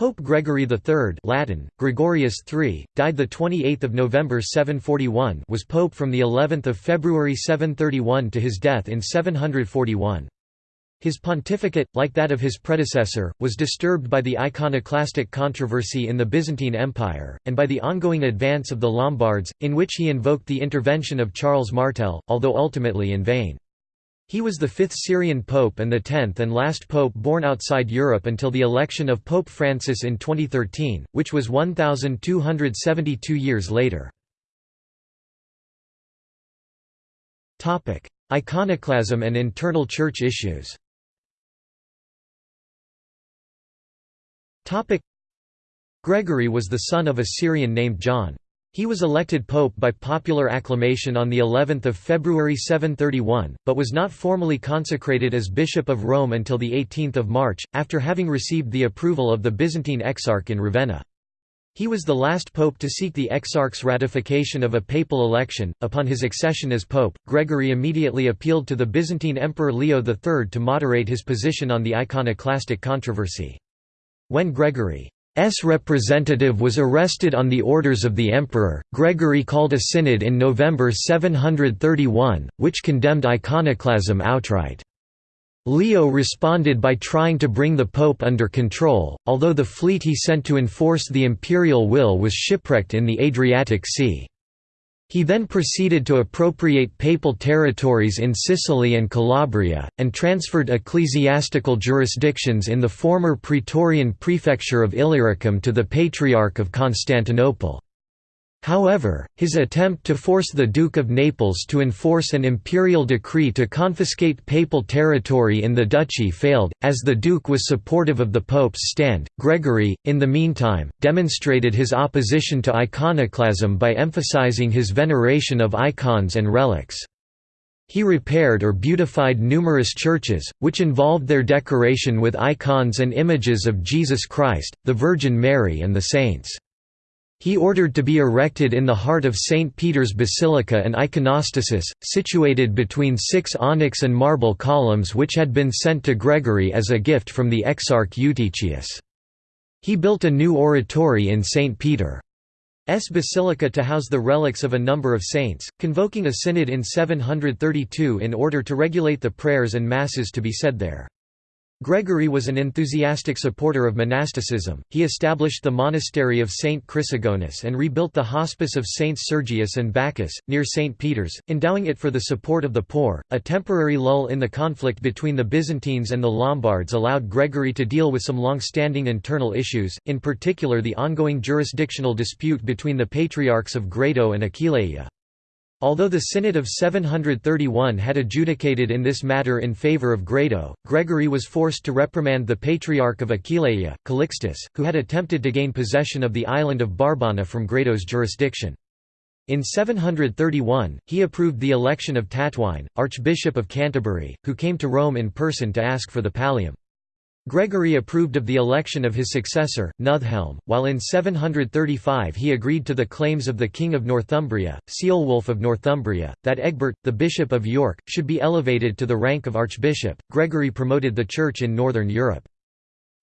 Pope Gregory III Latin, Gregorius III, died 28 November 741 was pope from of February 731 to his death in 741. His pontificate, like that of his predecessor, was disturbed by the iconoclastic controversy in the Byzantine Empire, and by the ongoing advance of the Lombards, in which he invoked the intervention of Charles Martel, although ultimately in vain. He was the fifth Syrian pope and the tenth and last pope born outside Europe until the election of Pope Francis in 2013, which was 1,272 years later. Iconoclasm and internal church issues Gregory was the son of a Syrian named John. He was elected pope by popular acclamation on the 11th of February 731, but was not formally consecrated as Bishop of Rome until the 18th of March, after having received the approval of the Byzantine Exarch in Ravenna. He was the last pope to seek the exarch's ratification of a papal election. Upon his accession as pope, Gregory immediately appealed to the Byzantine Emperor Leo III to moderate his position on the iconoclastic controversy. When Gregory S representative was arrested on the orders of the emperor. Gregory called a synod in November 731, which condemned iconoclasm outright. Leo responded by trying to bring the pope under control, although the fleet he sent to enforce the imperial will was shipwrecked in the Adriatic Sea. He then proceeded to appropriate papal territories in Sicily and Calabria, and transferred ecclesiastical jurisdictions in the former Praetorian prefecture of Illyricum to the Patriarch of Constantinople. However, his attempt to force the Duke of Naples to enforce an imperial decree to confiscate papal territory in the duchy failed, as the Duke was supportive of the Pope's stand. Gregory, in the meantime, demonstrated his opposition to iconoclasm by emphasizing his veneration of icons and relics. He repaired or beautified numerous churches, which involved their decoration with icons and images of Jesus Christ, the Virgin Mary and the saints. He ordered to be erected in the heart of St. Peter's Basilica an iconostasis, situated between six onyx and marble columns which had been sent to Gregory as a gift from the Exarch Eutychius. He built a new oratory in St. Peter's Basilica to house the relics of a number of saints, convoking a synod in 732 in order to regulate the prayers and masses to be said there. Gregory was an enthusiastic supporter of monasticism. He established the monastery of Saint Chrysogonus and rebuilt the hospice of Saints Sergius and Bacchus, near St. Peter's, endowing it for the support of the poor. A temporary lull in the conflict between the Byzantines and the Lombards allowed Gregory to deal with some long standing internal issues, in particular the ongoing jurisdictional dispute between the patriarchs of Grado and Aquileia. Although the Synod of 731 had adjudicated in this matter in favour of Grado, Gregory was forced to reprimand the Patriarch of Aquileia, Calixtus, who had attempted to gain possession of the island of Barbana from Grado's jurisdiction. In 731, he approved the election of Tatwine, Archbishop of Canterbury, who came to Rome in person to ask for the pallium. Gregory approved of the election of his successor, Nuthelm, while in 735 he agreed to the claims of the King of Northumbria, Ceolwulf of Northumbria, that Egbert, the Bishop of York, should be elevated to the rank of archbishop. Gregory promoted the Church in Northern Europe.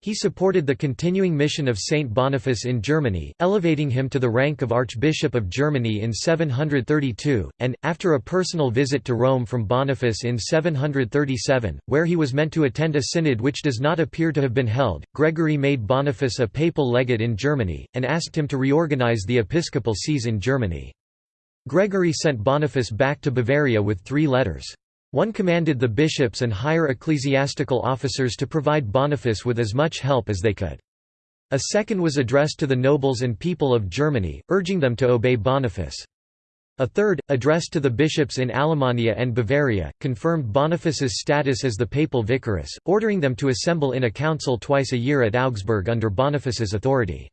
He supported the continuing mission of Saint Boniface in Germany, elevating him to the rank of Archbishop of Germany in 732, and, after a personal visit to Rome from Boniface in 737, where he was meant to attend a synod which does not appear to have been held, Gregory made Boniface a papal legate in Germany, and asked him to reorganize the episcopal sees in Germany. Gregory sent Boniface back to Bavaria with three letters. One commanded the bishops and higher ecclesiastical officers to provide Boniface with as much help as they could. A second was addressed to the nobles and people of Germany, urging them to obey Boniface. A third, addressed to the bishops in Alemannia and Bavaria, confirmed Boniface's status as the papal vicarius, ordering them to assemble in a council twice a year at Augsburg under Boniface's authority.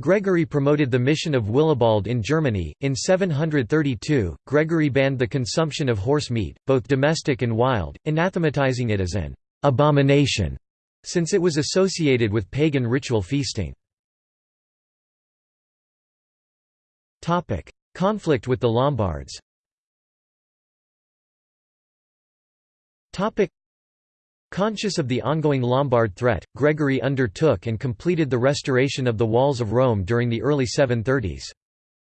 Gregory promoted the mission of Willibald in Germany. In 732, Gregory banned the consumption of horse meat, both domestic and wild, anathematizing it as an abomination, since it was associated with pagan ritual feasting. Conflict with the Lombards Conscious of the ongoing Lombard threat, Gregory undertook and completed the restoration of the walls of Rome during the early 730s.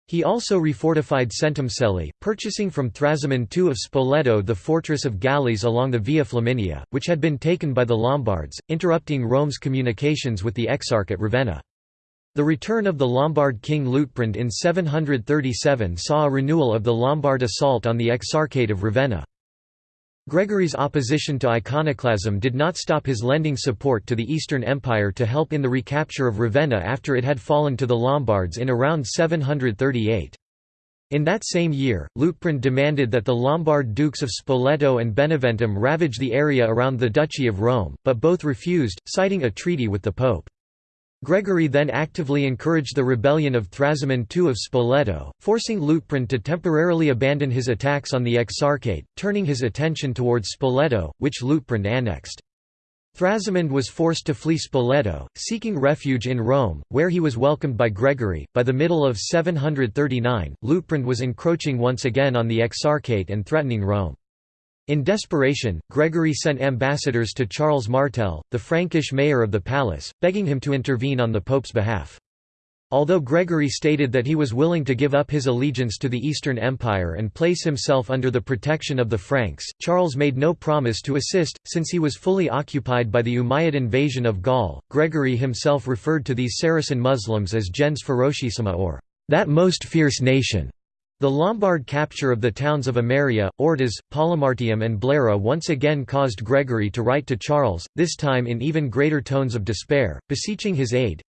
He also refortified Centumcelli, purchasing from Thrasimund II of Spoleto the fortress of Gallese along the Via Flaminia, which had been taken by the Lombards, interrupting Rome's communications with the Exarch at Ravenna. The return of the Lombard king Liutprand in 737 saw a renewal of the Lombard assault on the Exarchate of Ravenna. Gregory's opposition to iconoclasm did not stop his lending support to the Eastern Empire to help in the recapture of Ravenna after it had fallen to the Lombards in around 738. In that same year, Liutprand demanded that the Lombard dukes of Spoleto and Beneventum ravage the area around the Duchy of Rome, but both refused, citing a treaty with the Pope. Gregory then actively encouraged the rebellion of Thrasimund II of Spoleto, forcing Liutprand to temporarily abandon his attacks on the Exarchate, turning his attention towards Spoleto, which Liutprand annexed. Thrasimund was forced to flee Spoleto, seeking refuge in Rome, where he was welcomed by Gregory. By the middle of 739, Liutprand was encroaching once again on the Exarchate and threatening Rome. In desperation, Gregory sent ambassadors to Charles Martel, the Frankish mayor of the palace, begging him to intervene on the pope's behalf. Although Gregory stated that he was willing to give up his allegiance to the Eastern Empire and place himself under the protection of the Franks, Charles made no promise to assist, since he was fully occupied by the Umayyad invasion of Gaul. Gregory himself referred to these Saracen Muslims as gens ferocissima or that most fierce nation. The Lombard capture of the towns of Ameria, Horta, Polimartium and Blera once again caused Gregory to write to Charles, this time in even greater tones of despair, beseeching his aid.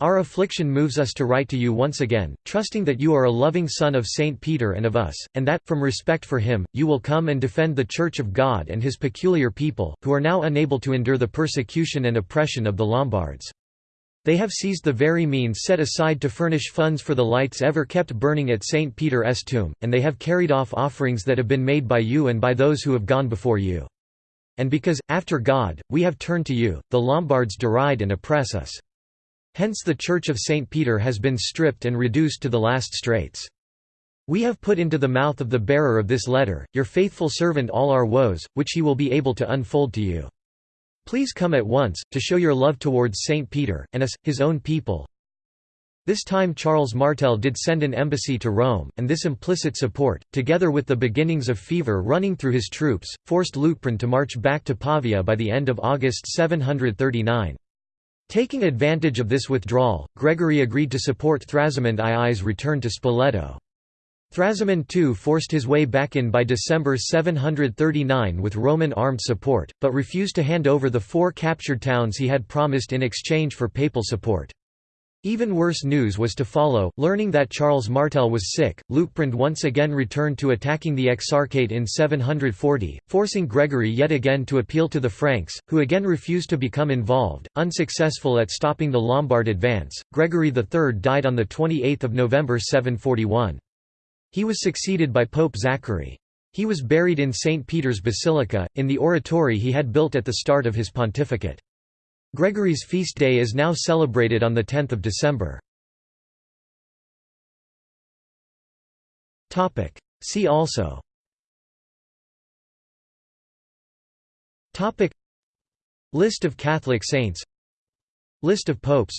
Our affliction moves us to write to you once again, trusting that you are a loving son of Saint Peter and of us, and that, from respect for him, you will come and defend the Church of God and his peculiar people, who are now unable to endure the persecution and oppression of the Lombards. They have seized the very means set aside to furnish funds for the lights ever kept burning at St. Peter's tomb, and they have carried off offerings that have been made by you and by those who have gone before you. And because, after God, we have turned to you, the Lombards deride and oppress us. Hence the Church of St. Peter has been stripped and reduced to the last straits. We have put into the mouth of the bearer of this letter, your faithful servant all our woes, which he will be able to unfold to you. Please come at once, to show your love towards Saint Peter, and us, his own people. This time Charles Martel did send an embassy to Rome, and this implicit support, together with the beginnings of fever running through his troops, forced Liutprand to march back to Pavia by the end of August 739. Taking advantage of this withdrawal, Gregory agreed to support Thrasimund II's return to Spoleto. Thrasimund II forced his way back in by December 739 with Roman armed support, but refused to hand over the four captured towns he had promised in exchange for papal support. Even worse news was to follow, learning that Charles Martel was sick, Liutprand once again returned to attacking the Exarchate in 740, forcing Gregory yet again to appeal to the Franks, who again refused to become involved. Unsuccessful at stopping the Lombard advance, Gregory III died on 28 November 741. He was succeeded by Pope Zachary. He was buried in St. Peter's Basilica, in the oratory he had built at the start of his pontificate. Gregory's feast day is now celebrated on 10 December. See also List of Catholic saints List of popes